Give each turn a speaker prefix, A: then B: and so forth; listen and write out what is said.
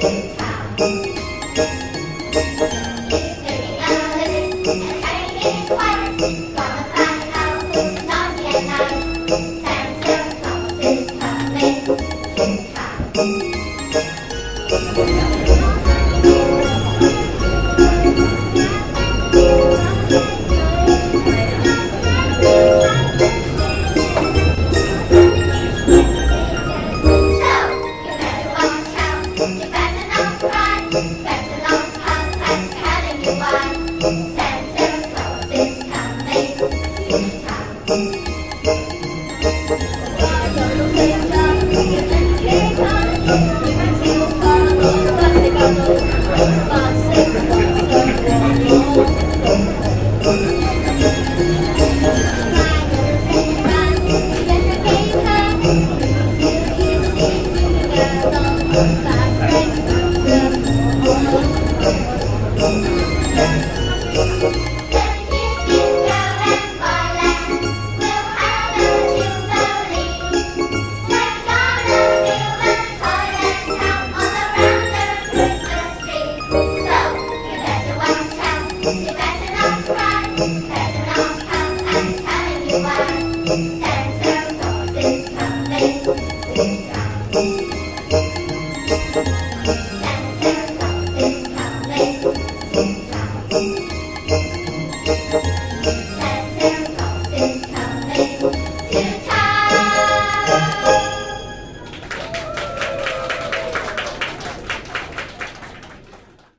A: 寻常。Thank you. coming.